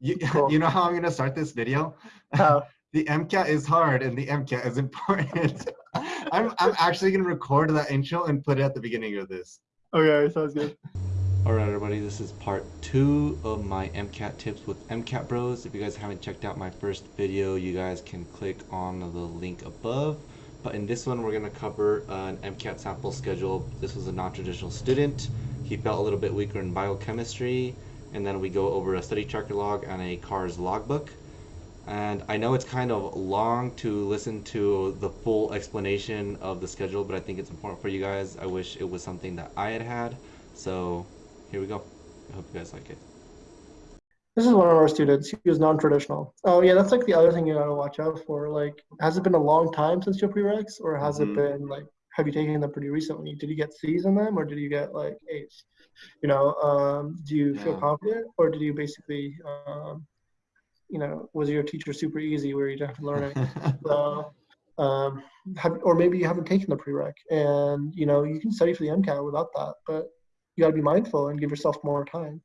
You, Cool. you know how I'm gonna start this video? How? Uh-huh. the MCAT is hard and the MCAT is important. I'm, I'm actually gonna record that intro and put it at the beginning of this. Okay, sounds good. Alright everybody, this is part 2 of my MCAT tips with MCAT Bros. If you guys haven't checked out my first video, you guys can click on the link above. But in this one, we're going to cover an MCAT sample schedule. This was a non-traditional student. He felt a little bit weaker in biochemistry. And then we go over a study tracker log and a CARS logbook. And I know it's kind of long to listen to the full explanation of the schedule, but I think it's important for you guys. I wish it was something that I had had. So here we go. I hope you guys like it. This is one of our students. He was non-traditional. Oh yeah, that's like the other thing you gotta watch out for. Like, has it been a long time since your prereqs, or has Mhm. it been like, have you taken them pretty recently? Did you get C's in them, or did you get like A's? You know, um, do you feel Yeah. confident, or did you basically, um, you know, was your teacher super easy where you didn't have to learn anything? So, um, have, or maybe you haven't taken the prereq, and you know you can study for the MCAT without that, but you got to be mindful and give yourself more time.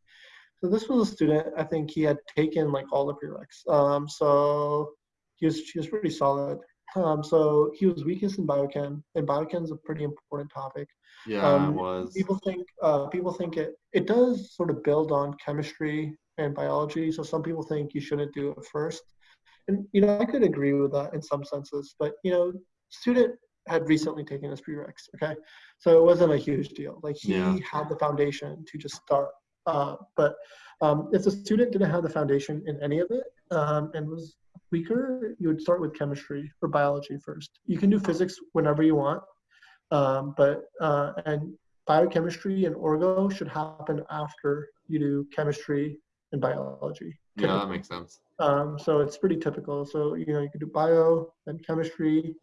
So this was a student. I think he had taken like all the prereqs. Um, so he was he was pretty solid. Um, so he was weakest in biochem, and biochem is a pretty important topic. yeah, Um, it was. People think uh, people think it it does sort of build on chemistry and biology. So some people think you shouldn't do it first, and you know I could agree with that in some senses. But you know, student had recently taken his prereqs. Okay, so it wasn't a huge deal. Like he Yeah. had the foundation to just start. Uh, but um, if the student didn't have the foundation in any of it um, and was weaker, you would start with chemistry or biology first. You can do physics whenever you want, um, but uh, and biochemistry and orgo should happen after you do chemistry and biology. Yeah, that makes sense. Um, so it's pretty typical. So you know you could do bio, then chemistry,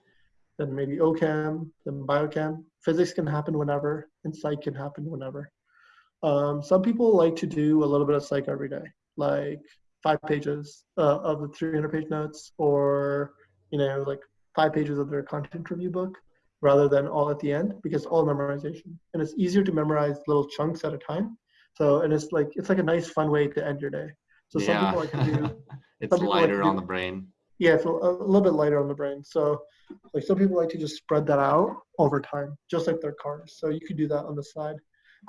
then maybe OChem, then biochem. Physics can happen whenever, and psych can happen whenever. Um, some people like to do a little bit of psych every day, like five pages uh, of the 300 page notes, or you know like five pages of their content review book, rather than all at the end, because all memorization, and it's easier to memorize little chunks at a time. So and it's like it's like a nice fun way to end your day. So some yeah. people like to do it's people like lighter on the brain. yeah, it's a, a little bit lighter on the brain. So, like some people like to just spread that out over time, just like their CARS. So you could do that on the side.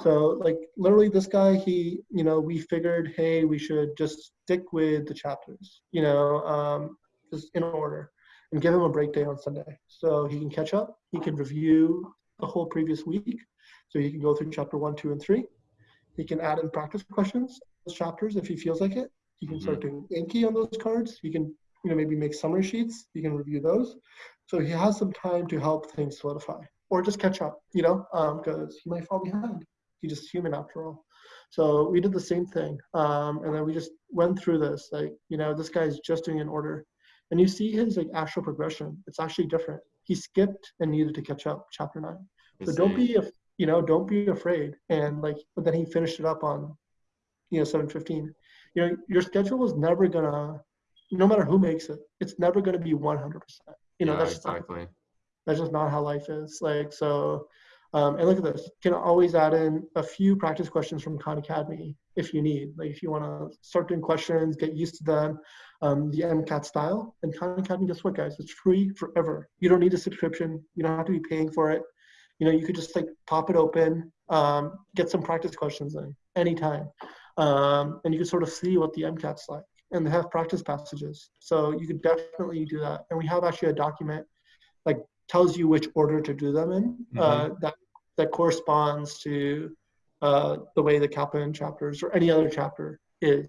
So, like literally, this guy, he, you know, we figured, hey, we should just stick with the chapters, you know, um, just in order, and give him a break day on Sunday, so he can catch up. He can review the whole previous week, so he can go through chapter one, two, and three. He can add in practice questions, those chapters, if he feels like it. He can start doing Anki on those cards. He can you know, maybe make summary sheets. He can review those. So he has some time to help things solidify or just catch up, you know, because he might fall behind. He's just human after all. So we did the same thing. Um, and then we just went through this, like, you know, this guy's just doing an order. And you see his like actual progression. It's actually different. He skipped and needed to catch up chapter nine. So don't be, you know, don't be afraid. And like, but then he finished it up on, you know, 715. You know, your schedule is never gonna, no matter who makes it, it's never gonna be 100%. You know, yeah, that's just not- that's just not how life is. Like so, um, and look at this. You can always add in a few practice questions from Khan Academy if you need. Like if you want to start doing questions, get used to them, um, the MCAT style. And Khan Academy, guess what, guys? It's free forever. You don't need a subscription. You don't have to be paying for it. You know, you could just like pop it open, um, get some practice questions in anytime, um, and you can sort of see what the MCAT's like. And they have practice passages, so you could definitely do that. And we have actually a document like tells you which order to do them in uh, that that corresponds to uh, the way the Kaplan chapters or any other chapter is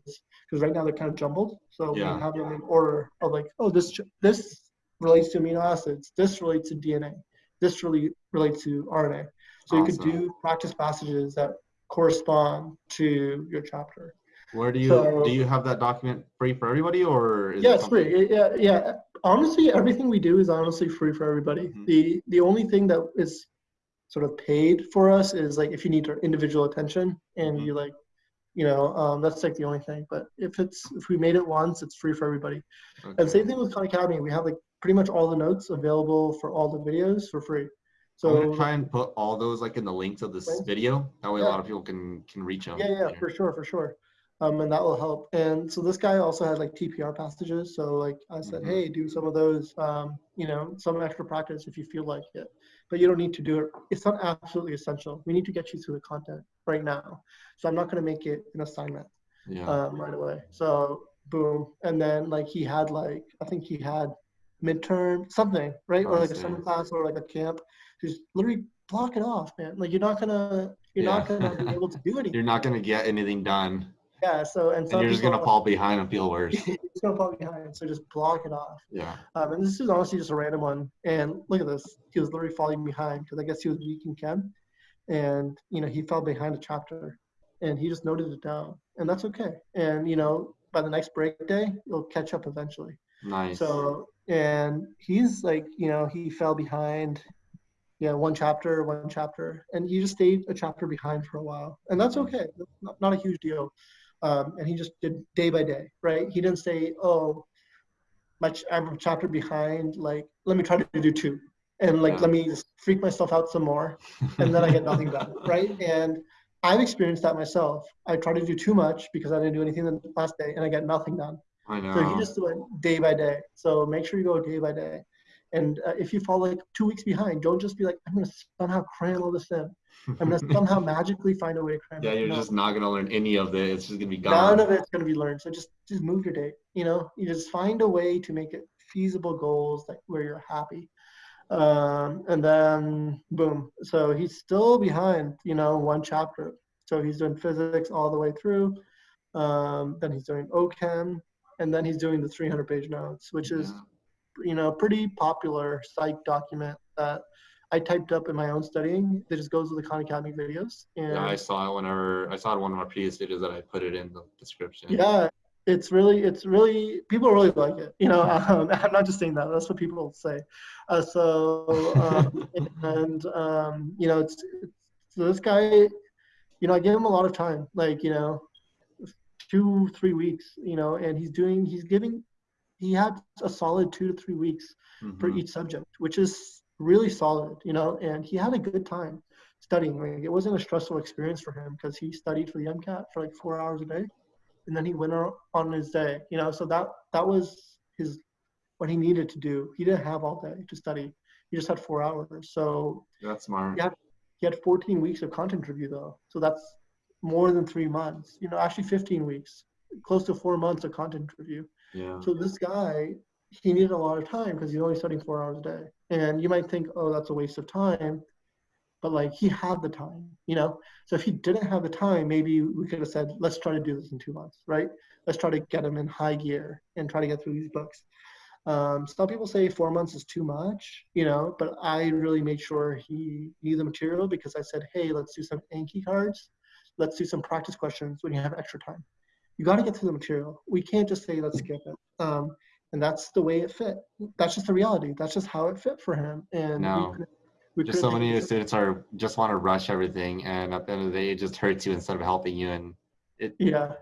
because right now they're kind of jumbled so Yeah. we have them in order of like oh this this relates to amino acids this relates to DNA this really relates to RNA so you could do practice passages that correspond to your chapter Where do you So- do you have that document free for everybody or is yeah, it it's free. Yeah, yeah. Honestly, everything we do is honestly free for everybody. Mhm. The the only thing that is sort of paid for us is like if you need our individual attention and Mhm. you like, you know, um, that's like the only thing. But if it's if we made it once, it's free for everybody. Okay. And same thing with Khan Academy. We have like pretty much all the notes available for all the videos for free. so I'm gonna try and put all those like in the links of this Links? video. That way, a lot of people can can reach them. yeah, yeah, for sure, for sure. Um, and that will help. And so this guy also had like TPR passages. So like I said, Mhm. hey, do some of those, um, you know, some extra practice if you feel like it, but you don't need to do it. It's not absolutely essential. We need to get you through the content right now. So I'm not going to make it an assignment Yeah. um, right away. So boom, and then like he had like I think he had midterm something right or like a summer class or like a camp. Just literally block it off, man. Like you're not gonna you're not gonna be able to do anything. You're not gonna get anything done, Yeah. So and and you're just gonna fall behind and feel worse. it's gonna fall behind. So just block it off. Yeah. Um, and this is honestly just a random one. And look at this. He was literally falling behind because I guess he was weak in chem, and you know he fell behind a chapter, and he just noted it down, and that's okay. And you know by the next break day, you'll catch up eventually. Nice. So and he's like you know he fell behind, yeah one chapter one chapter, and he just stayed a chapter behind for a while, and that's okay. Not, not a huge deal. Um, and he just did day by day, right? He didn't say, oh my I'm a chapter behind. Like, let me try to do two, and like Yeah. let me just freak myself out some more, and then I get nothing done, right? And I've experienced that myself. I tried to do too much because I didn't do anything the last day, and I get nothing done. I know. So he just went day by day. So make sure you go day by day. And uh, if you fall like two weeks behind, don't just be like, I'm gonna somehow cram all this in. I'm gonna somehow magically find a way to cram yeah, it. you're No. just not gonna learn any of it. It's just gonna be gone. None of it's going to be learned. So just just move your date. You know, you just find a way to make it feasible goals that where you're happy. Um, and then boom. So he's still behind. You know, one chapter. So he's doing physics all the way through. Um, then he's doing OChem, and then he's doing the 300 page notes, which is Yeah. You know pretty popular psych document that I typed up in my own studying. That just goes with the Khan Academy videos. And Yeah, I saw it whenever I saw it in one of my previous videos that I put it in the description. Yeah, it's really, it's really, people really like it. You know, um, I'm not just saying that. That's what people say. Uh, so, um, and um, you know, it's, it's so this guy. You know, I give him a lot of time. Like, you know, two, three weeks. You know, and he's doing, he's giving, he had a solid two to three weeks for Mhm. each subject, which is really solid, you know, and he had a good time studying. Like, it wasn't a stressful experience for him because he studied for the MCAT for like four hours a day, and then he went on on his day, you know. So that that was his what he needed to do. He didn't have all day to study. He just had four hours. So That's smart. Yeah. he had 14 weeks of content review though. So that's more than three months. You know, actually 15 weeks, close to four months of content review. Yeah. So this guy, he needed a lot of time because he's only studying four hours a day. And you might think, oh, that's a waste of time. But like he had the time, you know? So if he didn't have the time, maybe we could have said, let's try to do this in two months, right? Let's try to get him in high gear and try to get through these books. Um, some people say four months is too much, you know, but I really made sure he knew the material because I said, hey, let's do some Anki cards. Let's do some practice questions when you have extra time. You got to get through the material. We can't just say, let's skip it. Um, and that's the way it fit. That's just the reality. That's just how it fit for him. And No. we we Just so many students are just want to rush everything, and at the end of the day, it just hurts you instead of helping you. And it, Yeah,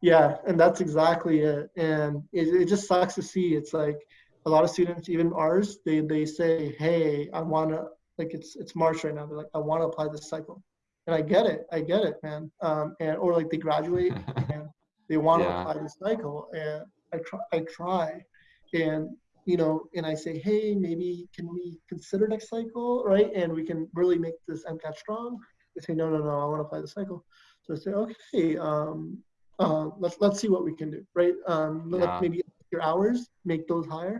yeah, and that's exactly it. And it, it just sucks to see. It's like a lot of students, even ours, they they say, "Hey, I want to like it's it's March right now. They're like, I want to apply this cycle." And I get it, I get it, man. Um, and or like they graduate they want to Yeah. apply this cycle, and I try, I try, and you know, and I say, "Hey, maybe can we consider next cycle, right? And we can really make this MCAT strong." They say, "No, no, no, I want to apply the cycle." So I say, "Okay." Um, uh, let's let's see what we can do, right? Um, let Yeah. maybe your hours make those higher,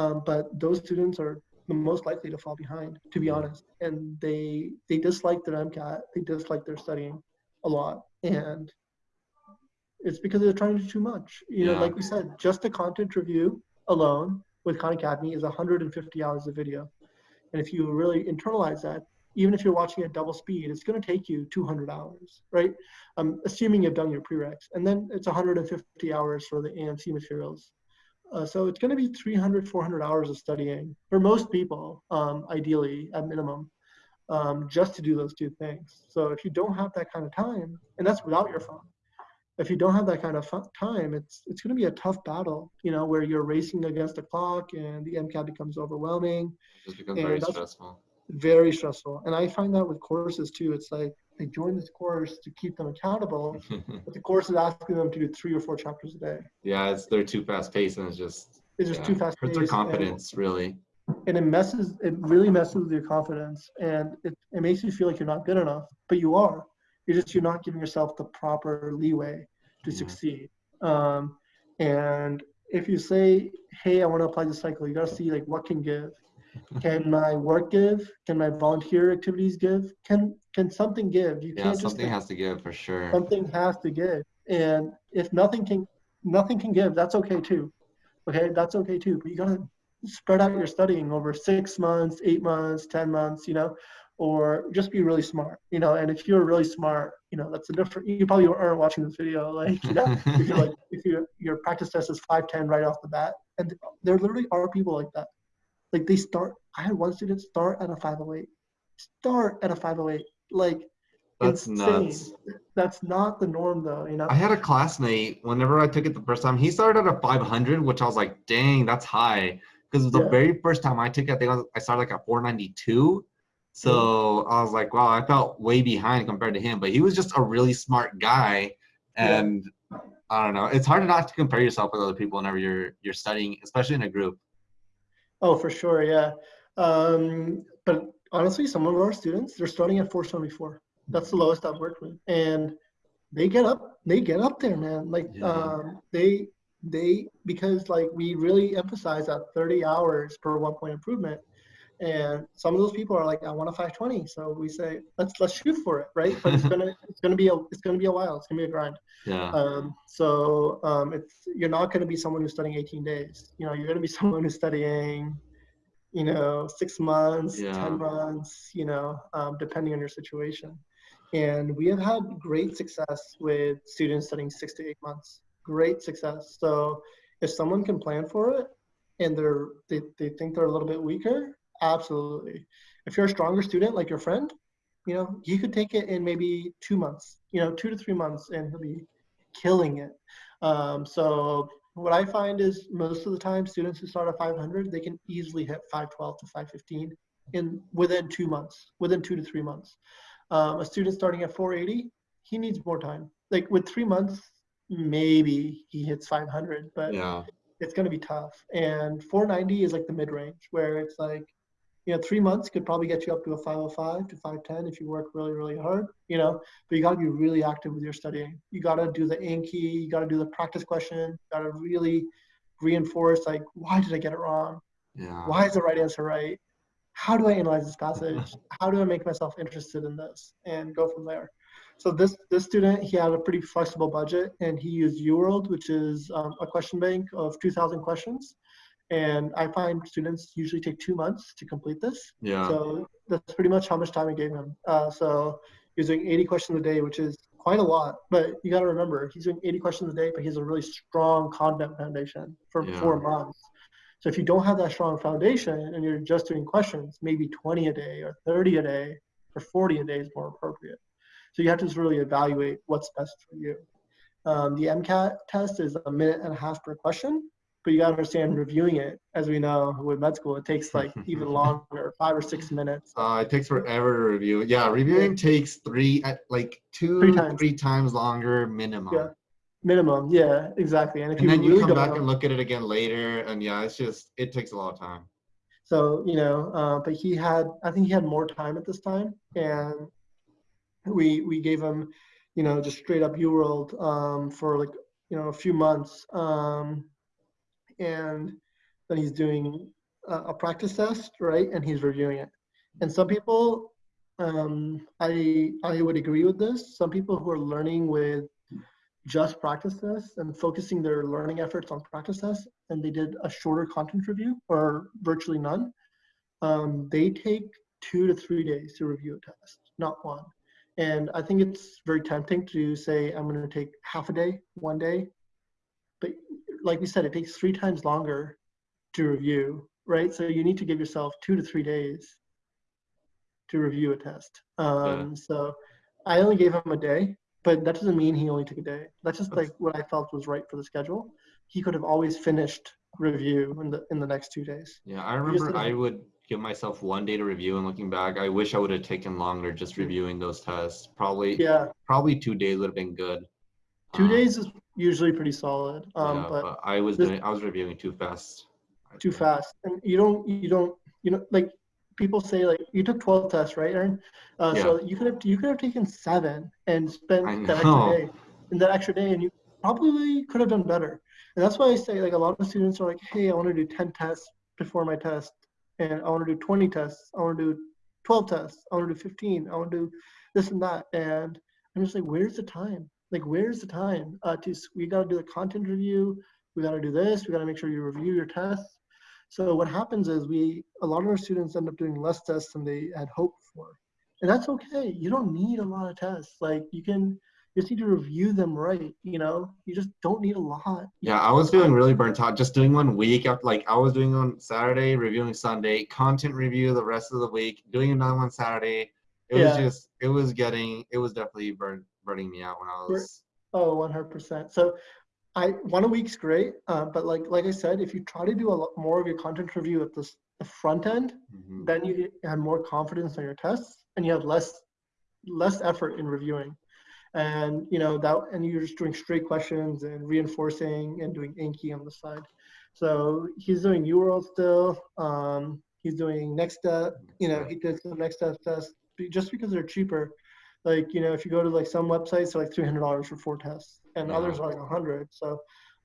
um, but those students are the most likely to fall behind, to be honest. And they they dislike their MCAT, they dislike their studying a lot, and it's because they're trying to do too much. You know, like we said, just the content review alone with Khan Academy is 150 hours of video, and if you really internalize that, even if you're watching at double speed, it's going to take you 200 hours, right? Um, assuming you've done your prereqs, and then it's 150 hours for the AMC materials. Uh, so it's going to be 300, 400 hours of studying for most people, um, ideally at minimum, um, just to do those two things. So if you don't have that kind of time, and that's without your phone, if you don't have that kind of time, it's it's going to be a tough battle, you know, where you're racing against the clock and the MCAT becomes overwhelming. it just becomes very stressful. very stressful. And I find that with courses too. It's like they join this course to keep them accountable, but the course is asking them to do three or four chapters a day. yeah, it's they're too fast paced and it's just It's just yeah, too fast. hurts their confidence really. and it messes it really messes with your confidence and it, it makes you feel like you're not good enough but you are you're just you're not giving yourself the proper leeway to Yeah. succeed. Um, and if you say hey i want to apply the cycle you got to see like what can give. Can my work give? Can my volunteer activities give? Can can something give? You Yeah, can't just something has to give for sure. something has to give. And if nothing can nothing can give that's okay too. Okay that's okay too but you gotta spread out your studying over six months eight months ten months you know or just be really smart you know and if you're really smart you know that's a different you probably aren't watching this video like you know if you're like if you your practice test is 510 right off the bat and there literally are people like that like they start i had one student start at a 508 start at a 508 like That's insane. nuts. That's not the norm, though. You know. I had a classmate, whenever I took it the first time, he started at a 500, which I was like, dang, that's high. Because the Yeah. very first time I took it, I think I, was, I started like at 492. So. I was like, wow, I felt way behind compared to him. But he was just a really smart guy. Yeah. And I don't know. It's hard not to compare yourself with other people whenever you're you're studying, especially in a group. Oh, for sure, yeah. Um, but honestly, some of our students they're starting at 474. That's the lowest I've worked with, and they get up, they get up there, man. Like Yeah. um, they they because like we really emphasize that 30 hours per one point improvement. And some of those people are like, I want a 520. So we say, let's let's shoot for it, right? But it's gonna it's gonna be a it's gonna be a while. It's gonna be a grind. Yeah. Um, so um, it's you're not going to be someone who's studying 18 days. You know, you're going to be someone who's studying, you know, six months, Yeah. 10 months. You know, um, depending on your situation. And we have had great success with students studying six to eight months. Great success. So if someone can plan for it and they're they, they think they're a little bit weaker, absolutely. If you're a stronger student like your friend, you know, he could take it in maybe two months, you know, two to three months, and he'll be killing it. Um, so what I find is most of the time, students who start at 500, they can easily hit 512 to 515 in within two months, within two to three months. Um, a student starting at 480, he needs more time. Like with three months, maybe he hits 500, but Yeah. it's going to be tough. And 490 is like the mid range where it's like, you know, three months could probably get you up to a 505 to 510 if you work really, really hard, you know, but you got to be really active with your studying. You got to do the Anki, you got to do the practice question, you got to really reinforce, like, why did I get it wrong? Yeah. Why is the right answer right? How do I analyze this passage? How do I make myself interested in this and go from there? So this this student, he had a pretty flexible budget, and he used UWorld, which is um, a question bank of 2,000 questions. And I find students usually take two months to complete this. Yeah. So that's pretty much how much time I gave him. Uh, so he's doing 80 questions a day, which is quite a lot. But you got to remember, he's doing 80 questions a day, but he has a really strong content foundation for Yeah. four months. So if you don't have that strong foundation and you're just doing questions, maybe 20 a day or 30 a day or 40 a day is more appropriate. So you have to just really evaluate what's best for you. Um, the MCAT test is a minute and a half per question, but you got to understand reviewing it. As we know with med school, it takes like even longer, five or six minutes. Uh, it takes forever to review. Yeah, reviewing takes three, uh, like two, Three three times. times, longer minimum. Yeah. Minimum, yeah, exactly. And if And you then you come back know- and look at it again later, and yeah, it's just it takes a lot of time. So, you know, uh, but he had, I think he had more time at this time. And we, we gave him, you know, just straight up UWorld um, for like, you know, a few months. Um, and then he's doing a, a practice test, right? And he's reviewing it. And some people, um, I, I would agree with this. Some people who are learning with just practice tests and focusing their learning efforts on practice tests, and they did a shorter content review or virtually none, um, they take two to three days to review a test, not one. And I think it's very tempting to say, I'm going to take half a day, one day. Like we said, it takes three times longer to review, right? So you need to give yourself two to three days to review a test. Um, So I only gave him a day, but that doesn't mean he only took a day. That's just like what I felt was right for the schedule. He could have always finished review in the in the next two days. Yeah, I remember I would give myself one day to review and looking back, I wish I would have taken longer just reviewing those tests. Probably Yeah, probably two days would have been good. two Um, days is usually pretty solid. Um, yeah, but but I was this- doing I was reviewing too fast. Too fast and you don't you don't you know like people say like you took 12 tests right aaron uh, so you could have you could have taken seven and spent that extra day in that extra day and you probably could have done better and that's why i say like a lot of students are like hey i want to do 10 tests before my test and i want to do 20 tests i want to do 12 tests i want to do 15 i want to do this and that and i'm just like where's the time like where's the time uh, to we got to do the content review we got to do this we got to make sure you review your tests so what happens is we a lot of our students end up doing less tests than they had hoped for. And that's okay. You don't need a lot of tests. Like you can you just need to review them right, you know? You just don't need a lot. Yeah, I was feeling really burnt out. Just doing one week after, like I was doing on Saturday, reviewing Sunday, content review the rest of the week, doing another one Saturday. It was just, it was getting, it was definitely burn, burning me out when I was. Oh, 100%. So I one a week's great, uh, but like like I said, if you try to do a lot more of your content review at this, the front end, Mhm. then you have more confidence on your tests and you have less less effort in reviewing and you know that and you're just doing straight questions and reinforcing and doing Anki on the side so he's doing UWorld still um, he's doing next step you know he did some next step tests just because they're cheaper like you know if you go to like some websites they're like $300 for four tests and Yeah. others are like 100 so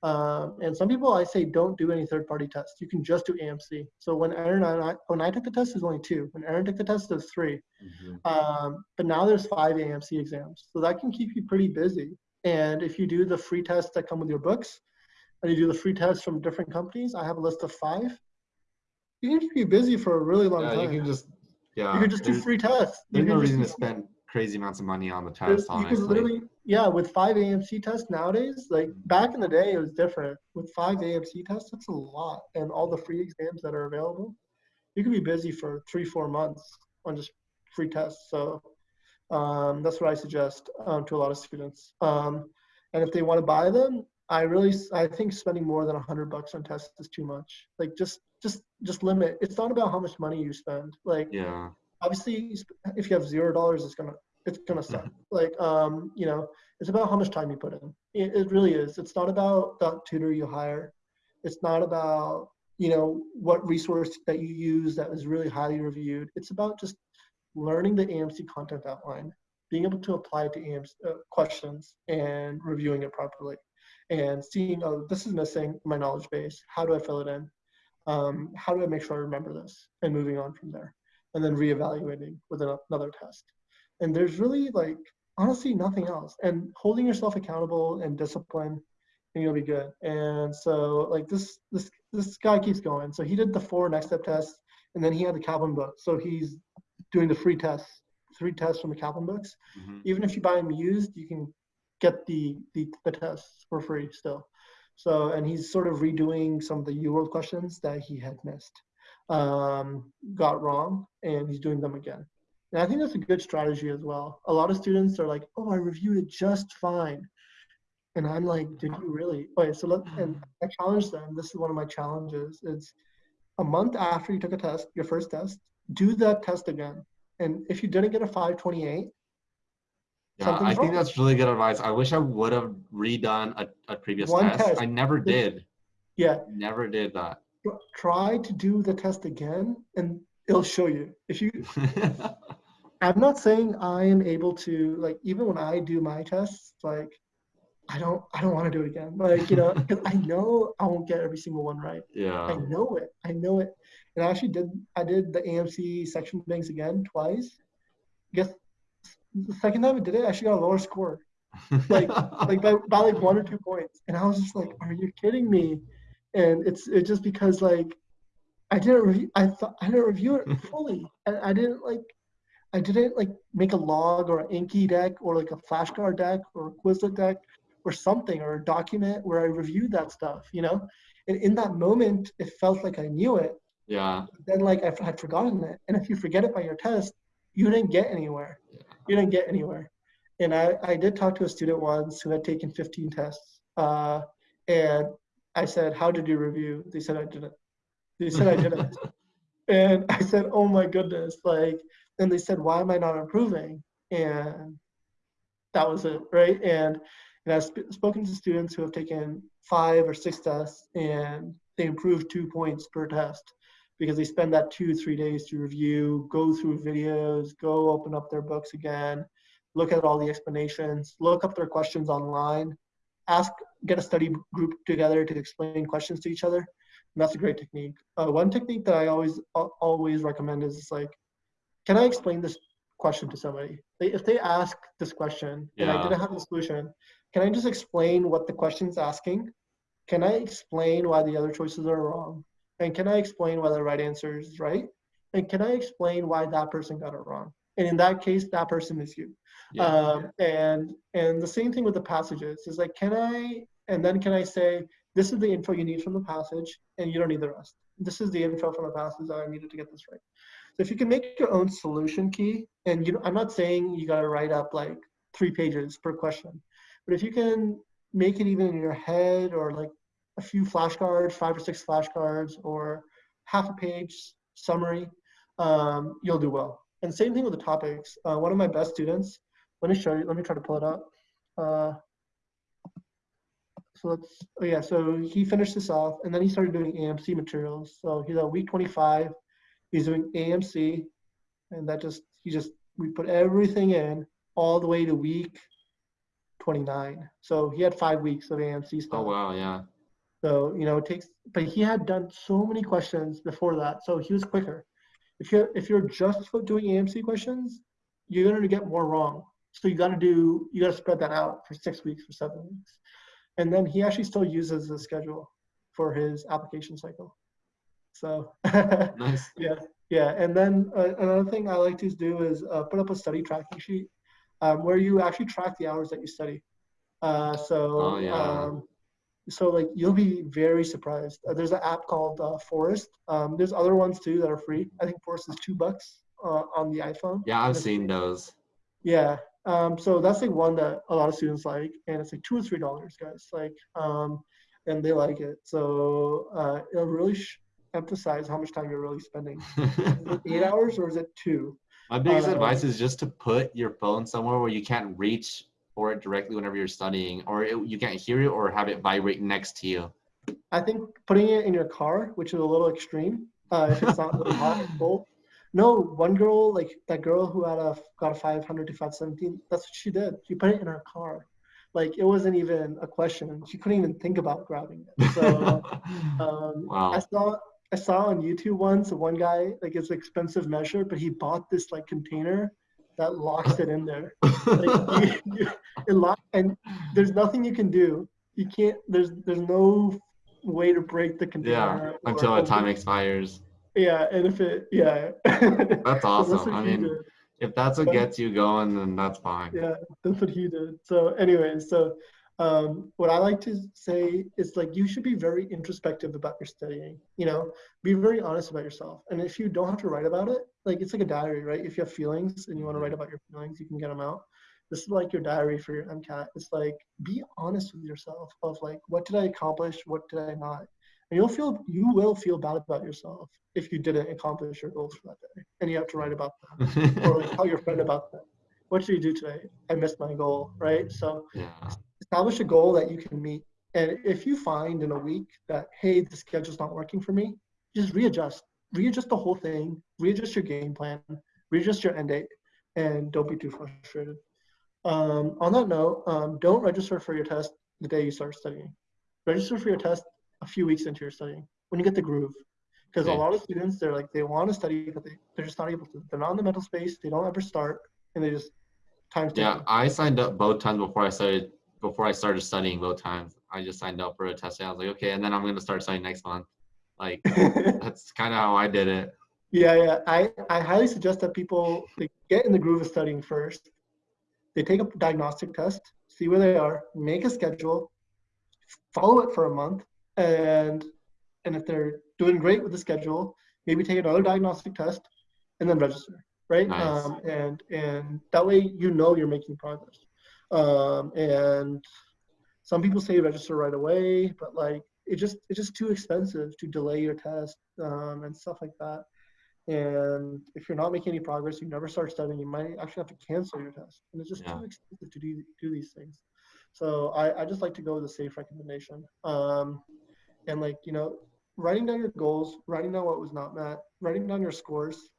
um, and some people I say don't do any third-party tests. You can just do AMC. So when Aaron and I, when I took the test, it was only two. When Aaron took the test, it was three. Mhm. Um, but now there's five AMC exams, so that can keep you pretty busy. And if you do the free tests that come with your books, and you do the free tests from different companies, I have a list of five. You can keep you busy for a really long Yeah, time. you can just, yeah. You can just do free tests. There's no reason to spend crazy amounts of money on the test, you can literally, yeah, with five AMC tests nowadays, like back in the day, it was different. With five AMC tests, that's a lot, and all the free exams that are available, you could be busy for three, four months on just free tests. So um, that's what I suggest um, to a lot of students. Um, and if they want to buy them, I really, I think spending more than a hundred bucks on tests is too much. Like just, just, just limit. It's not about how much money you spend. Like Yeah. Obviously if you have zero dollars it's gonna it's gonna suck. Like um you know it's about how much time you put in. It, it really is. It's not about the tutor you hire. It's not about you know what resource that you use that is really highly reviewed. It's about just learning the amc content outline being able to apply it to AMC, uh, questions and reviewing it properly and seeing oh this is missing my knowledge base. How do i fill it in? Um, how do i make sure i remember this? And moving on from there and then reevaluating with another test. And there's really like honestly nothing else. And holding yourself accountable and discipline, and you'll be good. And so like this this this guy keeps going. So he did the four next step tests, and then he had the Kaplan book. So he's doing the free tests, three tests from the Kaplan books. Mhm. Even if you buy them used, you can get the the, the tests for free still. So and he's sort of redoing some of the UWorld questions that he had missed um, got wrong and he's doing them again. And I think that's a good strategy as well. A lot of students are like, oh, I reviewed it just fine. And I'm like, did you really? Okay, so let, and I challenge them. This is one of my challenges. It's a month after you took a test, your first test, do that test again. And if you didn't get a 528, Yeah, I think that's really good advice. I wish I would have redone a, a previous test. test. I never did. yeah, Never did that. Tr- try to do the test again and it'll show you. If you I'm not saying I am able to like even when I do my tests, like I don't I don't want to do it again. Like, you know, because I know I won't get every single one right. Yeah i know it. I know it. And I actually did I did the AMC section banks again twice. I Guess the second time I did it, I actually got a lower score. like like by, by like one or two points. And I was just like, are you kidding me? And it's it's just because like I didn't review I thought I didn't review it fully. And I didn't like I didn't like make a log or an Anki deck or like a flashcard deck or a Quizlet deck or something or a document where I reviewed that stuff, you know? And in that moment, it felt like I knew it. yeah. Then like I had forgotten it. And if you forget it by your test, you didn't get anywhere. You didn't get anywhere. And I, I did talk to a student once who had taken 15 tests. Uh, and I said, how did you review? They said I didn't. They said I didn't. And I said, oh my goodness. Like, and they said, why am I not improving? And that was it, right? And, and I've sp- spoken to students who have taken five or six tests and they improve two points per test because they spend that two, three days to review, go through videos, go open up their books again, look at all the explanations, look up their questions online, ask, get a study group together to explain questions to each other. And that's a great technique. Uh, one technique that I always always recommend is like, can I explain this question to somebody? If they ask this question and I didn't have the solution, can I just explain what the question's asking? Can I explain why the other choices are wrong? And can I explain why the right answer is right? And can I explain why that person got it wrong? And in that case, that person is you. Yeah. Um, and and the same thing with the passages is like, can I? And then can I say, this is the info you need from the passage, and you don't need the rest. This is the info from the passage that I needed to get this right. So if you can make your own solution key, and you, know I'm not saying you got to write up like three pages per question, but if you can make it even in your head or like a few flashcards, five or six flashcards, or half a page summary, um, you'll do well. And same thing with the topics. Uh, one of my best students, let me show you, let me try to pull it up. Uh, so let's, oh yeah, so he finished this off and then he started doing AMC materials. So he's at week 25, he's doing AMC and that just, he just, we put everything in all the way to week 29. So he had five weeks of AMC stuff. Oh wow, yeah. So, you know, it takes, but he had done so many questions before that. So he was quicker. If you're, if you're just doing AMC questions, you're going to get more wrong. So you got to do, you got to spread that out for six weeks, for seven weeks. And then he actually still uses the schedule for his application cycle. So, nice. yeah, yeah. And then uh, another thing I like to do is uh, put up a study tracking sheet um, where you actually track the hours that you study. Uh, so, oh, yeah. um, so like you'll be very surprised. Uh, there's an app called uh, Forest. Um, there's other ones too that are free. I think Forest is two bucks uh, on the iPhone. Yeah, I've seen those. Yeah. Um, so that's like one that a lot of students like, and it's like two or three dollars, guys. Like, um, and they like it. So uh, it'll really sh- emphasize how much time you're really spending. eight hours or is it two? My biggest uh, advice is just to put your phone somewhere where you can't reach for it directly whenever you're studying, or it, you can't hear it, or have it vibrate next to you? I think putting it in your car, which is a little extreme, uh, if it's not really hot and cold. No, one girl, like that girl who had a got a 500 to 517, that's what she did. She put it in her car. Like it wasn't even a question. She couldn't even think about grabbing it. So um, wow. I saw I saw on YouTube once one guy like it's an expensive measure, but he bought this like container that locks it in there. Like, you, you, it lock, and there's nothing you can do. You can't. There's there's no way to break the container. Yeah, until the time expires. Yeah, and if it, yeah. That's awesome. I mean, did. if that's what gets you going, then that's fine. Yeah, that's what he did. So, anyways, so um, what I like to say is like you should be very introspective about your studying. You know, be very honest about yourself. And if you don't have to write about it, like it's like a diary, right? If you have feelings and you want to write about your feelings, you can get them out. This is like your diary for your MCAT. It's like be honest with yourself of like what did I accomplish, what did I not, and you'll feel you will feel bad about yourself if you didn't accomplish your goals for that day, and you have to write about that or like tell your friend about that. What did you do today? I missed my goal, right? So. Yeah establish a goal that you can meet. And if you find in a week that, hey, the schedule's not working for me, just readjust. Readjust the whole thing, readjust your game plan, readjust your end date, and don't be too frustrated. Um, on that note, um, don't register for your test the day you start studying. Register for your test a few weeks into your studying when you get the groove. Because okay. a lot of students, they're like, they want to study, but they, they're just not able to. They're not in the mental space, they don't ever start, and they just, time's Yeah, I signed up both times before I started before I started studying both times. I just signed up for a test. I was like, okay, and then I'm gonna start studying next month. Like that's kind of how I did it. Yeah, yeah. I, I highly suggest that people get in the groove of studying first. They take a diagnostic test, see where they are, make a schedule, follow it for a month, and and if they're doing great with the schedule, maybe take another diagnostic test, and then register. Right? Nice. Um, and and that way you know you're making progress. Um, and some people say register right away, but like it just it's just too expensive to delay your test um, and stuff like that. And if you're not making any progress, you never start studying, you might actually have to cancel your test. And it's just Yeah. too expensive to do, do these things. So I, I just like to go with a safe recommendation. Um, and like, you know, writing down your goals, writing down what was not met, writing down your scores,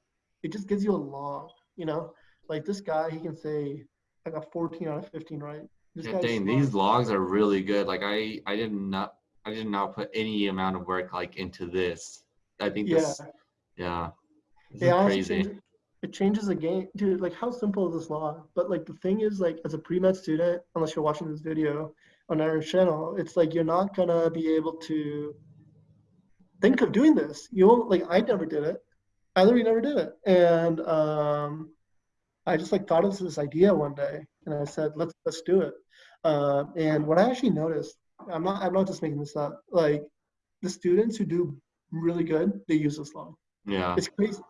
it just gives you a log, you know? Like this guy, he can say, I got 14 out of 15 right. This Yeah, dang, smart. these logs are really good. Like I, I did not, I did not put any amount of work like into this. I think Yeah. this, yeah, this It honestly crazy. changes- It changes the game, dude. Like, how simple is this law? But like, the thing is, like, as a pre-med student, unless you're watching this video on our channel, it's like you're not gonna be able to think of doing this. You won't like. I never did it. I literally never did it, and um, I just like thought of this idea one day, and I said, let's let's do it. Uh, and what I actually noticed, I'm not I'm not just making this up. Like, the students who do really good, they use this law Yeah. it's crazy.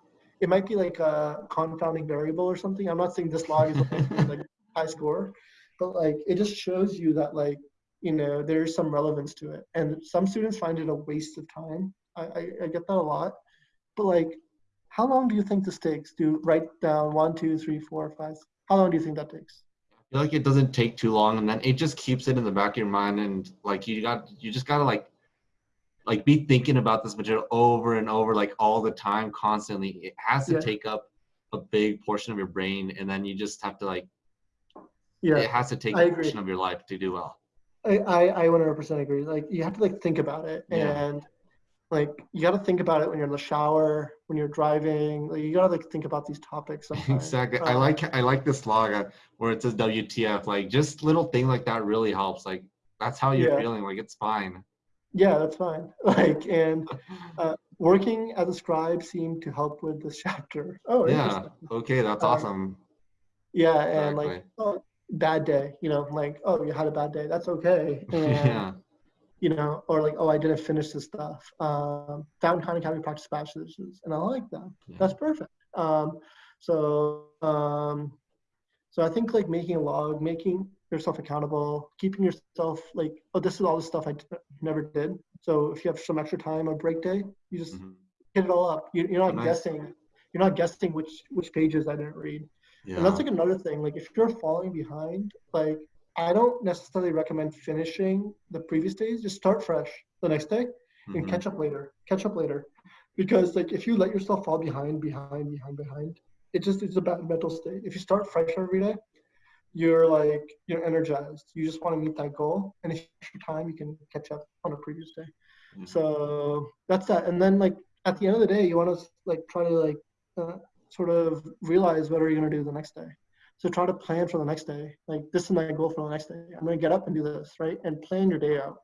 It might be like a confounding variable or something. I'm not saying this log is a like high score, but like it just shows you that like you know there's some relevance to it. And some students find it a waste of time. I, I, I get that a lot, but like, how long do you think this takes to write down one, two, three, four, five? How long do you think that takes? I feel like it doesn't take too long and then it just keeps it in the back of your mind and like you got you just gotta like like be thinking about this material over and over like all the time constantly it has to Yeah. take up a big portion of your brain and then you just have to like Yeah, it has to take I a agree. portion of your life to do well I, I, I 100% agree. Like you have to like think about it Yeah. and like you got to think about it when you're in the shower, when you're driving. Like you got to like think about these topics. Sometimes. exactly i Uh, like i like this log uh, where it says wtf like just little thing like that really helps like that's how you're Yeah. feeling like it's fine Yeah, that's fine. Like and uh, working as a scribe seemed to help with this chapter. Oh, yeah okay that's Um, awesome Yeah, and like oh, bad day. You know, like oh, you had a bad day. That's okay. And yeah you know, or like, oh, I didn't finish this stuff. Um, Fountain County County practice bachelor's, and I like that. Yeah. That's perfect. Um, so, um, so I think like making a log, making yourself accountable, keeping yourself like, oh, this is all the stuff I d- never did. So if you have some extra time or break day, you just Mhm. hit it all up. You, you're not Nice. guessing. You're not guessing which which pages I didn't read. yeah And that's like another thing. Like if you're falling behind, like I don't necessarily recommend finishing the previous days. Just start fresh the next day and Mhm. catch up later. Catch up later. Because like if you let yourself fall behind, behind, behind, behind, it just it's a bad mental state. If you start fresh every day, you're like you're energized. You just want to meet that goal. And if you have time, you can catch up on a previous day. Yeah. So that's that. And then like at the end of the day, you want to like try to like uh, sort of realize what are you going to do the next day. So try to plan for the next day. Like this is my goal for the next day. I'm going to get up and do this, right? And plan your day out.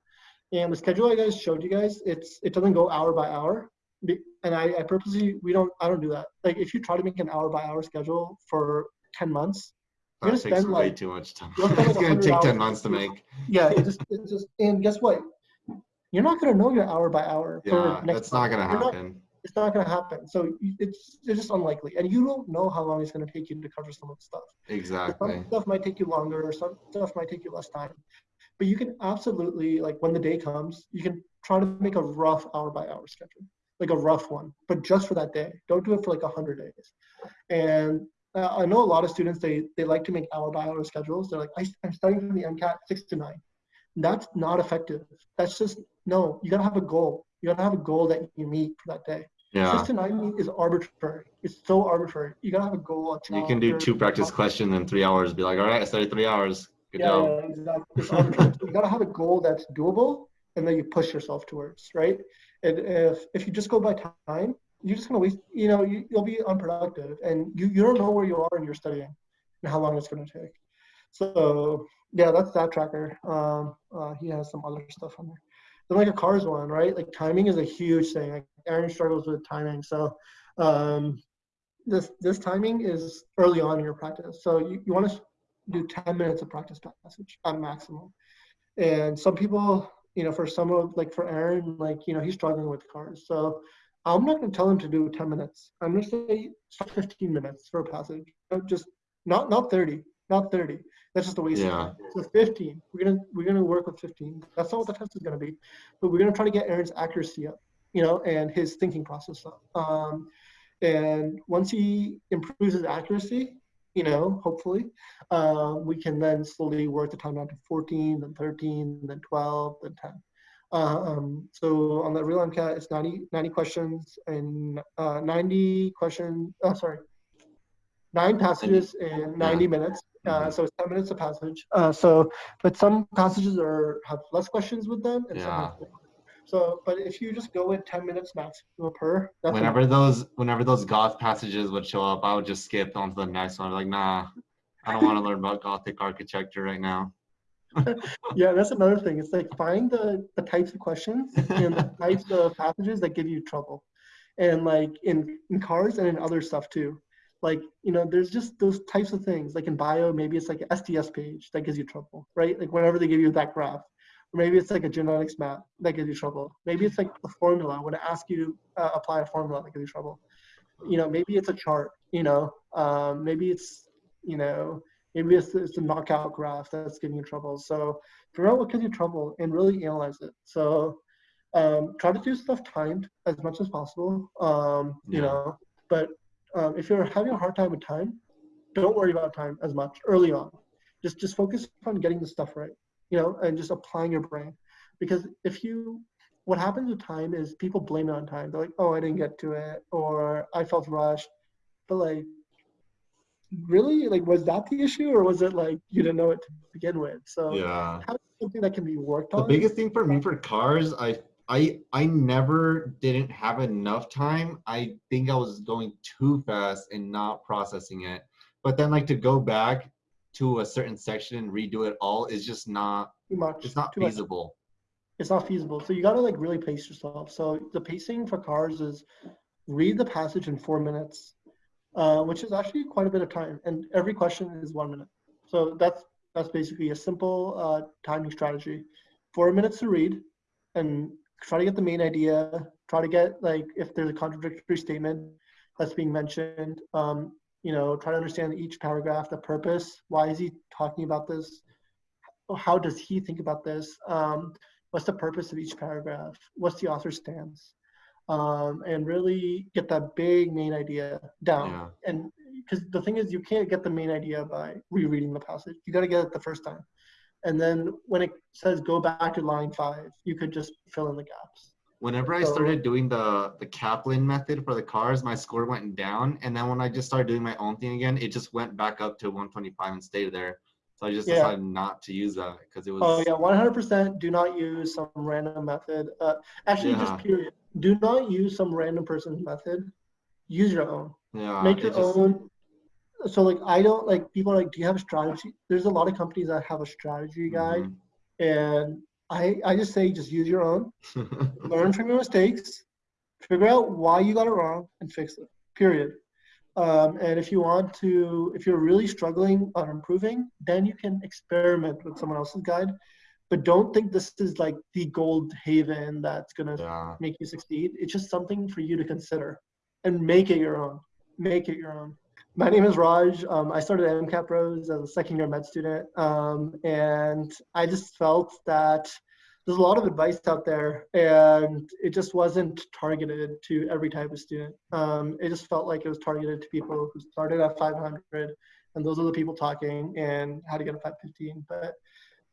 And the schedule I guys showed you guys, it's it doesn't go hour by hour. And I, I purposely we don't I don't do that. Like if you try to make an hour by hour schedule for 10 months, you're that gonna takes spend way like too much time it's like gonna take 10 months to make yeah, it just it just and guess what? You're not gonna know your hour by hour. for yeah next that's not gonna happen it's not gonna happen. So it's it's just unlikely, and you don't know how long it's gonna take you to cover some of the stuff. exactly Some stuff might take you longer, or some stuff might take you less time. But you can absolutely like when the day comes, you can try to make a rough hour by hour schedule, like a rough one, but just for that day. Don't do it for like a hundred days. And uh, I know a lot of students they they like to make hour by hour schedules. They're like, I, I'm studying for the MCAT six to nine. That's not effective. That's just no. You gotta have a goal. You gotta have a goal that you meet for that day. yeah Six to nine is arbitrary. It's so arbitrary. You gotta have a goal. A you can do two practice questions in three hours be like all right i studied three hours good yeah, job yeah, exactly. It's arbitrary. So you gotta have a goal that's doable, and then you push yourself towards right. And if if you just go by time, you're just gonna waste. You know, you, you'll be unproductive, and you you don't know where you are in your studying and how long it's gonna take. So yeah, that's that tracker. Um, uh, he has some other stuff on there. Like a CARS one, right? Like timing is a huge thing. Like Aaron struggles with timing, so um, this this timing is early on in your practice. So you, you want to do 10 minutes of practice passage at maximum. And some people, you know, for some of like for Aaron, like, you know, he's struggling with CARS. So I'm not going to tell him to do 10 minutes. I'm going to say 15 minutes for a passage. Just not not 30, not 30. That's just a waste Yeah. of time. So 15. We're gonna we're gonna work with 15. That's not what the test is gonna be, but we're gonna try to get Aaron's accuracy up, you know, and his thinking process up. Um, And once he improves his accuracy, you know, hopefully, uh, we can then slowly work the time down to 14, then 13, then 12, then 10. Uh, um, so on the real MCAT, it's 90, 90 questions and uh, 90 questions, oh, sorry, nine passages in 90 minutes. Uh, Mhm. so it's 10 minutes a passage. Uh, so, but some passages are have less questions with them, and Yeah. have more. So, but if you just go with 10 minutes max per, that's Whenever those whenever those goth passages would show up, I would just skip on to the next one. Like, nah, I don't want to learn about Gothic architecture right now. yeah, that's another thing. It's like find the, the types of questions and the types of passages that give you trouble. And like in, in CARS and in other stuff too. Like, you know, there's just those types of things. Like in bio, maybe it's like an SDS-PAGE that gives you trouble, right? Like whenever they give you that graph. Or maybe it's like a genetics map that gives you trouble. Maybe it's like a formula when it asks you to uh, apply a formula that gives you trouble. You know, maybe it's a chart, you know, um, maybe it's, you know, maybe it's, it's a knockout graph that's giving you trouble. So figure out what gives you trouble and really analyze it. So um, try to do stuff timed as much as possible. Um, you Yeah. know, but um, if you're having a hard time with time, don't worry about time as much early on. Just just focus on getting the stuff right. You know, and just applying your brain. Because if you what happens with time is people blame it on time. They're like, oh, I didn't get to it, or I felt rushed. But like really like was that the issue or was it like you didn't know it to begin with so Yeah. something that can be worked on. The biggest thing for me for CARS, I I I never didn't have enough time. I think I was going too fast and not processing it. But then like to go back to a certain section and redo it all is just not too much it's not too much. feasible. it's not feasible so you got to like really pace yourself so the pacing for CARS is read the passage in four minutes uh, which is actually quite a bit of time and every question is one minute so that's that's basically a simple uh, timing strategy four minutes to read and try to get the main idea try to get like if there's a contradictory statement that's being mentioned um, you know try to understand each paragraph the purpose why is he talking about this? How does he think about this? Um, what's the purpose of each paragraph? What's the author's stance? Um, and really get that big main idea down. Yeah. and because the thing is you can't get the main idea by rereading the passage. You got to get it the first time and then when it says go back to line five you could just fill in the gaps Whenever I So- started doing the the Kaplan method for the CARS, my score went down, and then when I just started doing my own thing again, it just went back up to 125 and stayed there. So I just Yeah. decided not to use that because it was. oh yeah 100% do not use some random method uh, actually Yeah. just period do not use some random person's method use your own yeah, make it your just- own so like i don't like people are like do you have a strategy there's a lot of companies that have a strategy guide Mm-hmm. and i i just say just use your own learn from your mistakes figure out why you got it wrong and fix it period um, and if you want to if you're really struggling on improving then you can experiment with someone else's guide but don't think this is like the gold haven that's going to yeah. make you succeed. It's just something for you to consider and make it your own. Make it your own. My name is Raj. Um, I started at MCAT Bros as a second year med student. Um, and I just felt that there's a lot of advice out there and it just wasn't targeted to every type of student. Um, it just felt like it was targeted to people who started at 500 and those are the people talking and how to get a 515. But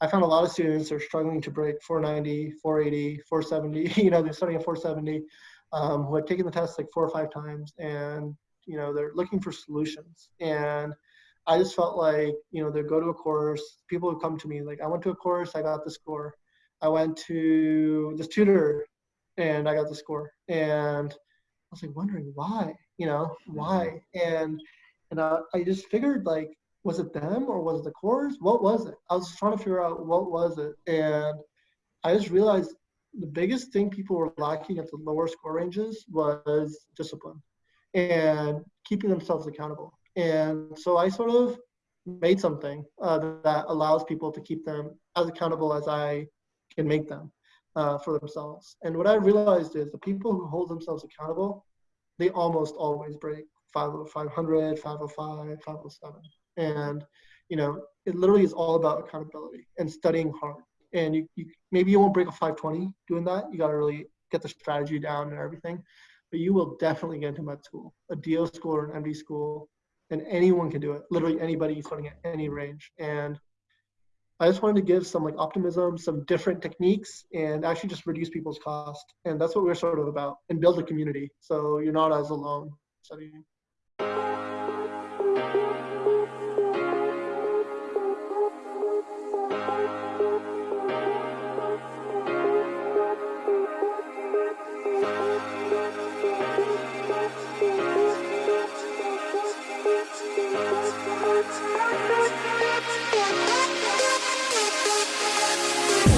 I found a lot of students are struggling to break 490, 480, 470. You know, they're starting at 470, um, who had taken the test like four or five times, and you know they're looking for solutions. And I just felt like you know they go to a course. People would come to me like, I went to a course, I got the score. I went to this tutor, and I got the score. And I was like wondering why, you know, why? And and uh, I just figured like was it them or was it the course? What was it? I was trying to figure out what was it, and I just realized the biggest thing people were lacking at the lower score ranges was discipline and keeping themselves accountable. And so I sort of made something uh, that allows people to keep them as accountable as I can make them uh, for themselves. And what I realized is the people who hold themselves accountable, they almost always break 500, 500 505, 507 and you know it literally is all about accountability and studying hard and you, you maybe you won't break a 520 doing that you got to really get the strategy down and everything but you will definitely get into med school, a DO school or an MD school, and anyone can do it. Literally anybody starting at any range. And I just wanted to give some like optimism, some different techniques, and actually just reduce people's cost. And that's what we're sort of about, and build a community so you're not as alone studying.